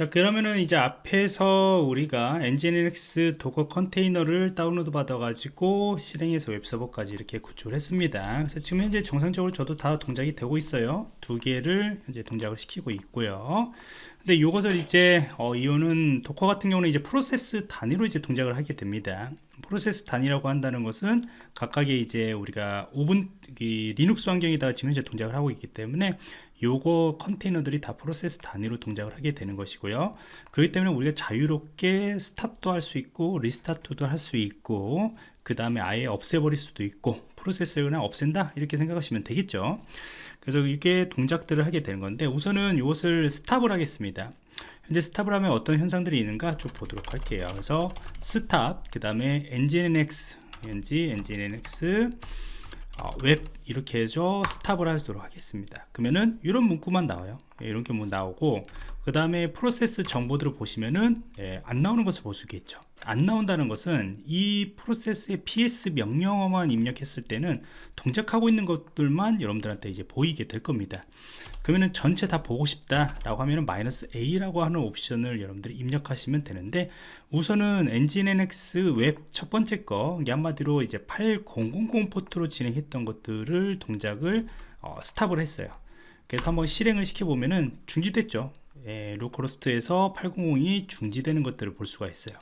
자 그러면은 이제 앞에서 우리가 nginx Docker 컨테이너를 다운로드 받아 가지고 실행해서 웹서버까지 이렇게 구축을 했습니다. 그래서 지금 현재 정상적으로 저도 다 동작이 되고 있어요. 두 개를 이제 동작을 시키고 있고요. 근데 이것을 이제 어, 이거는 Docker 같은 경우는 이제 프로세스 단위로 이제 동작을 하게 됩니다. 프로세스 단위라고 한다는 것은 각각의 이제 우리가 Ubuntu Linux 환경에다 지금 현재 동작을 하고 있기 때문에 요거 컨테이너들이 다 프로세스 단위로 동작을 하게 되는 것이고요. 그렇기 때문에 우리가 자유롭게 stop도 할 수 있고 restart도 할 수 있고 그 다음에 아예 없애버릴 수도 있고 프로세스를 그냥 없앤다? 이렇게 생각하시면 되겠죠. 그래서 이게 동작들을 하게 되는 건데 우선은 이것을 stop을 하겠습니다. 현재 stop을 하면 어떤 현상들이 있는가 쭉 보도록 할게요. 그래서 stop 그 다음에 nginx ng nginx 어, 웹 이렇게 해서 stop을 하도록 하겠습니다. 그러면은 이런 문구만 나와요. 예, 이렇게 뭐 나오고 그 다음에 프로세스 정보들을 보시면은 예, 안 나오는 것을 볼 수 있겠죠 안 나온다는 것은 이 프로세스의 ps 명령어만 입력했을 때는 동작하고 있는 것들만 여러분들한테 이제 보이게 될 겁니다. 그러면은 전체 다 보고 싶다 라고 하면은 마이너스 a라고 하는 옵션을 여러분들이 입력하시면 되는데 우선은 nginx 웹 첫 번째 거 한마디로 이제 8000 포트로 진행했던 것들을 동작을 어, stop을 했어요. 그래서 한번 실행을 시켜보면은 중지됐죠 예, localhost에서 800이 중지되는 것들을 볼 수가 있어요.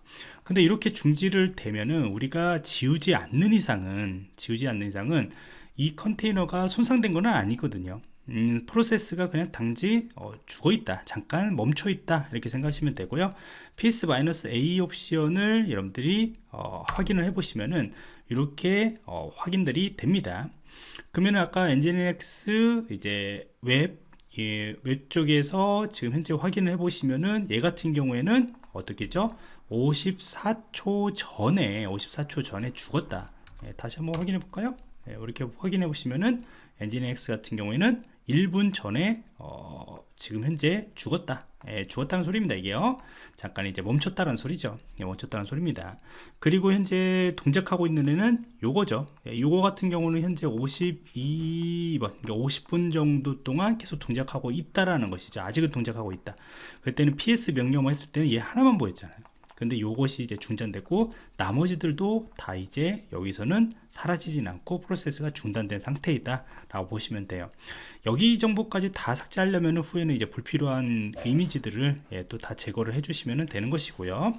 근데 이렇게 중지를 되면은 우리가 지우지 않는 이상은 지우지 않는 이상은 이 컨테이너가 손상된 건 아니거든요. 음, 프로세스가 그냥 단지 어, 죽어 있다 잠깐 멈춰 있다 이렇게 생각하시면 되고요. ps-a 옵션을 여러분들이 어, 확인을 해 보시면은 이렇게 어, 확인들이 됩니다. 그러면 아까 nginx 이제 웹 예, 왼쪽에서 지금 현재 확인을 해 보시면은 얘 같은 경우에는 어떻게죠? 54초 전에 54초 전에 죽었다. 예, 다시 한번 확인해 볼까요? 예, 이렇게 확인해 보시면은 엔진X 같은 경우에는 1분 전에 어, 지금 현재 죽었다. 예, 죽었다는 소리입니다 이게요. 잠깐 이제 멈췄다는 소리죠. 예, 멈췄다는 소리입니다. 그리고 현재 동작하고 있는 애는 요거죠. 예, 요거 같은 경우는 현재 52번 그러니까 50분 정도 동안 계속 동작하고 있다라는 것이죠. 아직은 동작하고 있다. 그때는 PS 명령어 했을 때는 얘 하나만 보였잖아요 근데 요것이 이제 중단되고 나머지들도 다 이제 여기서는 사라지진 않고 프로세스가 중단된 상태이다 라고 보시면 돼요. 여기 정보까지 다 삭제하려면 후에는 이제 불필요한 그 이미지들을 예, 또다 제거를 해주시면 되는 것이고요.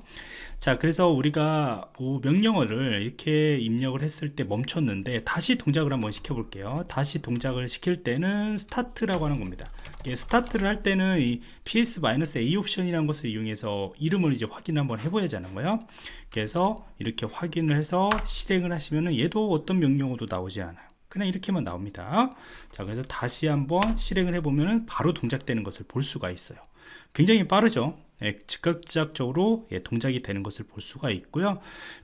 자 그래서 우리가 명령어를 이렇게 입력을 했을 때 멈췄는데 다시 동작을 한번 시켜 볼게요. 다시 동작을 시킬 때는 스타트라고 하는 겁니다 스타트를 할 때는 이 ps-a 옵션이라는 것을 이용해서 이름을 이제 확인 한번 해봐야 하는 거예요? 그래서 이렇게 확인을 해서 실행을 하시면 얘도 어떤 명령어도 나오지 않아요. 그냥 이렇게만 나옵니다. 자 그래서 다시 한번 실행을 해보면 바로 동작되는 것을 볼 수가 있어요. 굉장히 빠르죠 예, 즉각적으로 예, 동작이 되는 것을 볼 수가 있고요.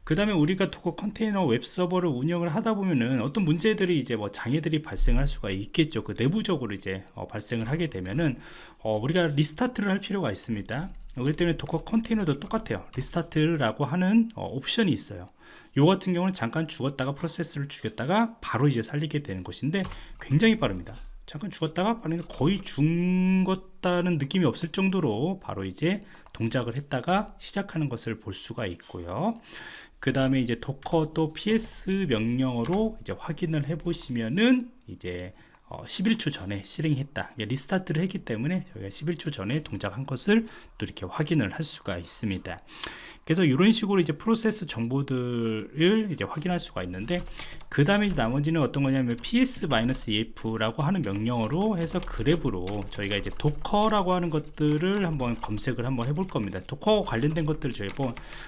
그 다음에 우리가 Docker 컨테이너 웹서버를 운영을 하다 보면은 어떤 문제들이 이제 뭐 장애들이 발생할 수가 있겠죠. 그 내부적으로 이제 어, 발생을 하게 되면은 어, 우리가 restart를 할 필요가 있습니다. 그렇기 때문에 Docker 컨테이너도 똑같아요. restart라고 하는 어, 옵션이 있어요. 요 같은 경우는 잠깐 죽었다가 프로세스를 죽였다가 바로 이제 살리게 되는 것인데 굉장히 빠릅니다 잠깐 죽었다가 거의 죽었다는 느낌이 없을 정도로 바로 이제 동작을 했다가 시작하는 것을 볼 수가 있고요. 그 다음에 이제 Docker 또 ps 명령어로 이제 확인을 해 보시면은 이제 어, 11초 전에 실행했다. restart를 했기 때문에 저희가 11초 전에 동작한 것을 또 이렇게 확인을 할 수가 있습니다 그래서 이런 식으로 이제 프로세스 정보들을 이제 확인할 수가 있는데 그 다음에 나머지는 어떤 거냐면 ps-ef 라고 하는 명령어로 해서 grep으로 저희가 이제 Docker라고 하는 것들을 한번 검색을 한번 해볼 겁니다. Docker 관련된 것들을 저희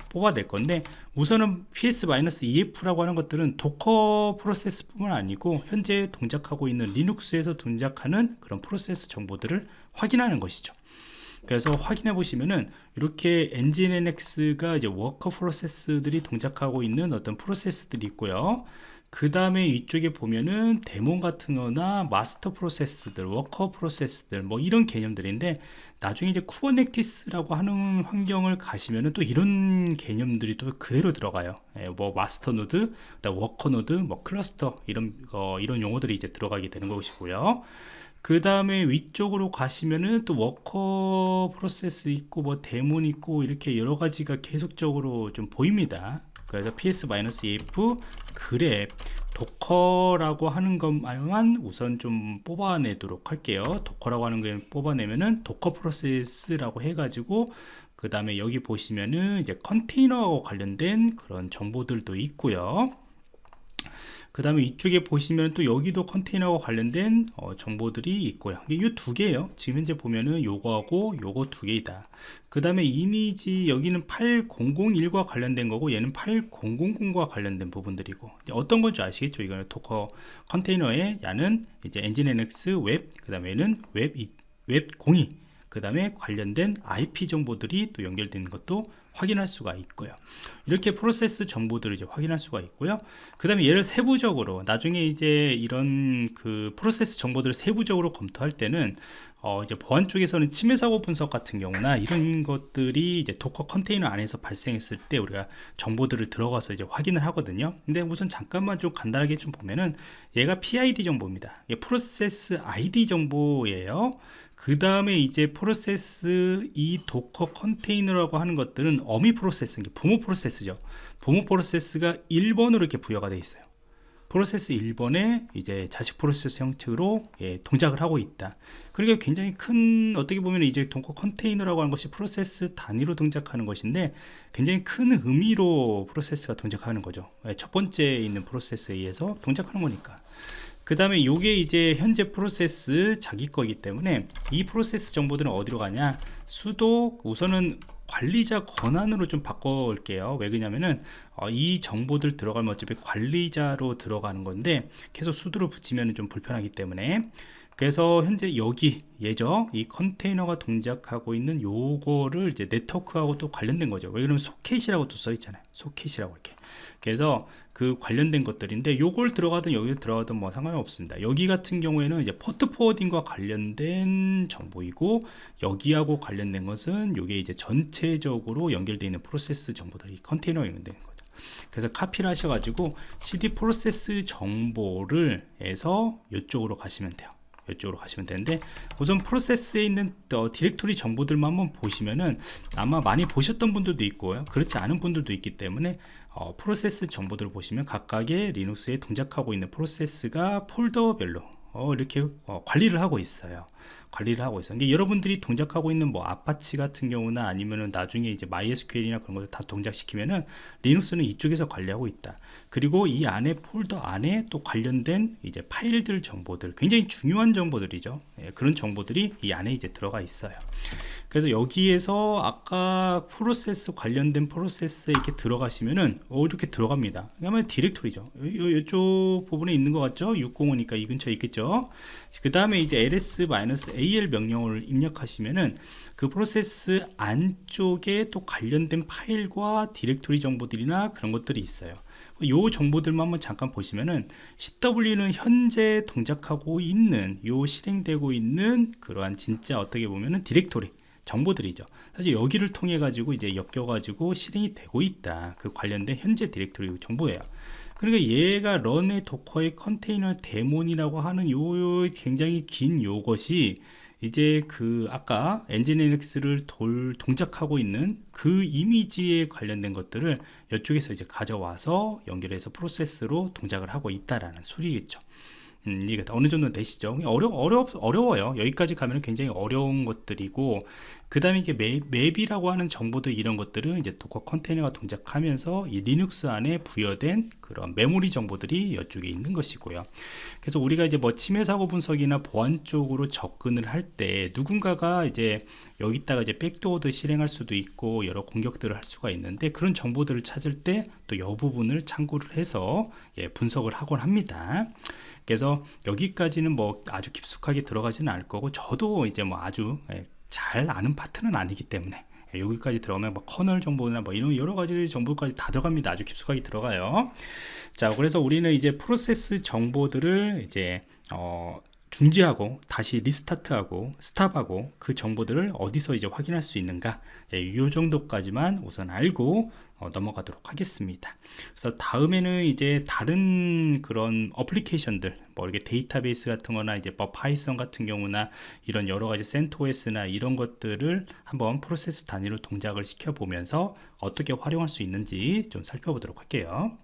뽑아낼 건데 우선은 ps-ef 라고 하는 것들은 Docker 프로세스 뿐만 아니고 현재 동작하고 있는 Linux에서 동작하는 그런 프로세스 정보들을 확인하는 것이죠 그래서 확인해 보시면은 이렇게 nginx가 이제 워커 프로세스들이 동작하고 있는 어떤 프로세스들이 있고요. 그 다음에 이쪽에 보면은 daemon 같은 거나 마스터 프로세스들 워커 프로세스들 뭐 이런 개념들인데 나중에 이제 Kubernetes라고 하는 환경을 가시면은 또 이런 개념들이 또 그대로 들어가요. 예, 뭐 마스터 노드 워커 노드 뭐 클러스터 이런 거 이런 용어들이 이제 들어가게 되는 것이고요 그 다음에 위쪽으로 가시면은 또 워커 프로세스 있고 뭐 daemon 있고 이렇게 여러 가지가 계속적으로 좀 보입니다. 그래서 ps-ef 그랩 도커라고 하는 것만 우선 좀 뽑아내도록 할게요. Docker라고 하는 걸 뽑아내면은 Docker 프로세스라고 해가지고 그 다음에 여기 보시면은 이제 컨테이너와 관련된 그런 정보들도 있고요 그 다음에 이쪽에 보시면 또 여기도 컨테이너와 관련된 어, 정보들이 있고요. 이 두 개예요. 지금 현재 보면은 요거하고 요거 두 개이다. 그 다음에 이미지 여기는 8001과 관련된 거고 얘는 8000과 관련된 부분들이고 어떤 건지 아시겠죠? 이거는 Docker 컨테이너의 야는 이제 NGINX 웹 그 다음에는 웹, 웹02 그 다음에 관련된 IP 정보들이 또 연결되는 것도 확인할 수가 있고요. 이렇게 프로세스 정보들을 이제 확인할 수가 있고요. 그 다음에 얘를 세부적으로 나중에 이제 이런 그 프로세스 정보들을 세부적으로 검토할 때는 어 이제 보안 쪽에서는 침해 사고 분석 같은 경우나 이런 것들이 이제 Docker 컨테이너 안에서 발생했을 때 우리가 정보들을 들어가서 이제 확인을 하거든요. 근데 우선 잠깐만 좀 간단하게 좀 보면은 얘가 PID 정보입니다. 프로세스 ID 정보예요 그 다음에 이제 프로세스 이 Docker 컨테이너라고 하는 것들은 어미 프로세스 부모 프로세스죠. 부모 프로세스가 1번으로 이렇게 부여가 되어 있어요. 프로세스 1번에 이제 자식 프로세스 형태로 예, 동작을 하고 있다. 그러니까 굉장히 큰 어떻게 보면 이제 Docker 컨테이너라고 하는 것이 프로세스 단위로 동작하는 것인데 굉장히 큰 의미로 프로세스가 동작하는 거죠. 예, 첫 번째 있는 프로세스에 의해서 동작하는 거니까 그 다음에 이게 이제 현재 프로세스 자기 거기 때문에 이 프로세스 정보들은 어디로 가냐? sudo 우선은 관리자 권한으로 좀 바꿔올게요. 왜 그러냐면은 어, 이 정보들 들어가면 어차피 관리자로 들어가는 건데 계속 sudo를 붙이면 좀 불편하기 때문에 그래서 현재 여기 예죠? 이 컨테이너가 동작하고 있는 요거를 이제 네트워크하고 또 관련된 거죠. 왜 그러면 소켓이라고 또 써 있잖아요. 소켓이라고 이렇게. 그래서 그 관련된 것들인데 요걸 들어가든 여기를 들어가든 뭐 상관이 없습니다. 여기 같은 경우에는 이제 포트 포워딩과 관련된 정보이고 여기하고 관련된 것은 요게 이제 전체적으로 연결되어 있는 프로세스 정보들이 컨테이너에 연결되는 거죠. 그래서 카피를 하셔가지고 cd 프로세스 정보를 해서 이쪽으로 가시면 돼요 이쪽으로 가시면 되는데 우선 프로세스에 있는 어, 디렉토리 정보들만 한번 보시면은 아마 많이 보셨던 분들도 있고요 그렇지 않은 분들도 있기 때문에 어, 프로세스 정보들을 보시면 각각의 리눅스에 동작하고 있는 프로세스가 폴더별로 어, 이렇게 어, 관리를 하고 있어요 관리를 하고 있어요. 이게 여러분들이 동작하고 있는 뭐 아파치 같은 경우나 아니면은 나중에 이제 MySQL이나 그런 것들 다 동작시키면은 리눅스는 이쪽에서 관리하고 있다. 그리고 이 안에 폴더 안에 또 관련된 이제 파일들 정보들 굉장히 중요한 정보들이죠. 예, 그런 정보들이 이 안에 이제 들어가 있어요. 그래서 여기에서 아까 프로세스 관련된 프로세스에 이렇게 들어가시면은 어, 이렇게 들어갑니다. 그러면 디렉토리죠. 이쪽 부분에 있는 것 같죠? 605니까 이 근처에 있겠죠? 그 다음에 이제 ls-al 명령어를 입력하시면은 그 프로세스 안쪽에 또 관련된 파일과 디렉토리 정보들이나 그런 것들이 있어요. 요 정보들만 한번 잠깐 보시면은 CWD는 현재 동작하고 있는 요 실행되고 있는 그러한 진짜 어떻게 보면은 디렉토리 정보들이죠. 사실 여기를 통해 가지고 이제 엮여 가지고 실행이 되고 있다. 그 관련된 현재 디렉토리 정보예요. 그러니까 얘가 run의 Docker의 컨테이너 daemon이라고 하는 요 굉장히 긴 요것이 이제 그 아까 NGINX를 돌 동작하고 있는 그 이미지에 관련된 것들을 이쪽에서 이제 가져와서 연결해서 프로세스로 동작을 하고 있다라는 소리겠죠. 음, 이게 어느 정도 되시죠? 어려, 어려, 어려워요. 여기까지 가면 굉장히 어려운 것들이고, 그 다음에 이게 map, map이라고 하는 정보들 이런 것들은 이제 Docker 컨테이너가 동작하면서 이 리눅스 안에 부여된 그런 메모리 정보들이 이쪽에 있는 것이고요. 그래서 우리가 이제 뭐 침해 사고 분석이나 보안 쪽으로 접근을 할 때 누군가가 이제 여기다가 이제 백도어도 실행할 수도 있고 여러 공격들을 할 수가 있는데 그런 정보들을 찾을 때또이 부분을 참고를 해서 예, 분석을 하곤 합니다. 그래서 여기까지는 뭐 아주 깊숙하게 들어가지는 않을 거고 저도 이제 뭐 아주 예, 잘 아는 파트는 아니기 때문에 예, 여기까지 들어가면 뭐 커널 정보나 뭐 이런 여러 가지 정보까지 다 들어갑니다. 아주 깊숙하게 들어가요. 자, 그래서 우리는 이제 프로세스 정보들을 이제 어, 중지하고 다시 restart하고 stop하고 그 정보들을 어디서 이제 확인할 수 있는가? 예, 이 정도까지만 우선 알고 어, 넘어가도록 하겠습니다. 그래서 다음에는 이제 다른 그런 어플리케이션들 뭐 이렇게 데이터베이스 같은 거나 이제 뭐 Python 같은 경우나 이런 여러 가지 CentOS나 이런 것들을 한번 프로세스 단위로 동작을 시켜 보면서 어떻게 활용할 수 있는지 좀 살펴보도록 할게요